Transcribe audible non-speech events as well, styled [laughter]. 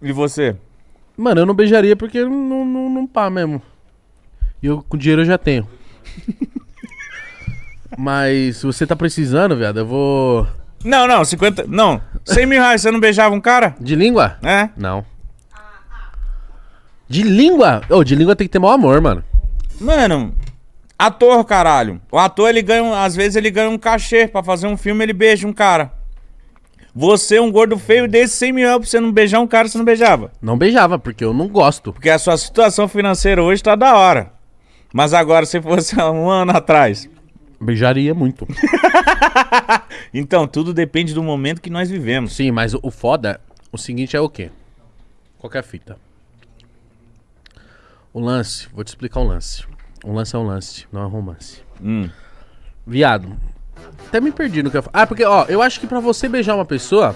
E você? Mano, eu não beijaria porque não, não, não, pá mesmo. E eu com dinheiro eu já tenho. [laughs] Mas se você tá precisando, viado, eu vou. Não, não, 50. Não. 100 mil reais, você não beijava um cara? De língua? É? Não. De língua? Ô, de língua tem que ter mau amor, mano. Mano, ator, caralho. O ator, ele ganha. Às vezes ele ganha um cachê pra fazer um filme, ele beija um cara. Você, um gordo feio desse 100 mil reais pra você não beijar um cara, você não beijava. Não beijava, porque eu não gosto. Porque a sua situação financeira hoje tá da hora. Mas agora, se fosse um ano atrás. Beijaria muito. [laughs] Então, tudo depende do momento que nós vivemos. Sim, mas o, o foda, o seguinte é o quê? Qualquer fita. O lance, vou te explicar um lance. Um lance é um lance, não é um romance. Hum. Viado, até me perdi no que eu Ah, porque, ó, eu acho que pra você beijar uma pessoa,